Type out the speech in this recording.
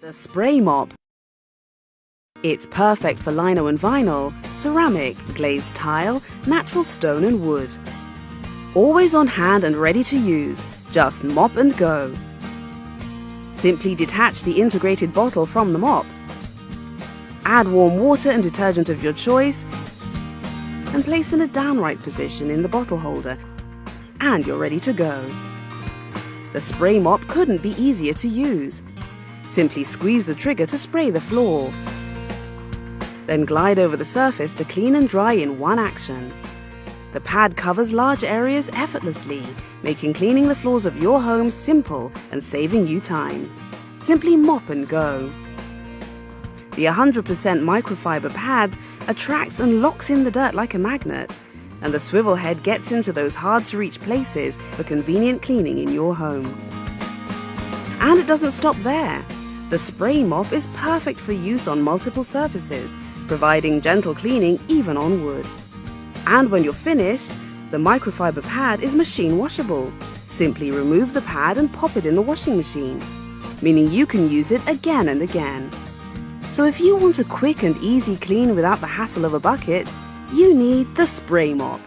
The Spray Mop. It's perfect for lino and vinyl, ceramic, glazed tile, natural stone and wood. Always on hand and ready to use, just mop and go. Simply detach the integrated bottle from the mop. Add warm water and detergent of your choice and place in a downright position in the bottle holder and you're ready to go. The spray mop couldn't be easier to use. Simply squeeze the trigger to spray the floor. Then glide over the surface to clean and dry in one action. The pad covers large areas effortlessly, making cleaning the floors of your home simple and saving you time. Simply mop and go. The 100% microfiber pad attracts and locks in the dirt like a magnet, and the swivel head gets into those hard to reach places for convenient cleaning in your home. And it doesn't stop there. The spray mop is perfect for use on multiple surfaces, providing gentle cleaning even on wood. And when you're finished, the microfiber pad is machine washable. Simply remove the pad and pop it in the washing machine, meaning you can use it again and again. So if you want a quick and easy clean without the hassle of a bucket, you need the spray mop.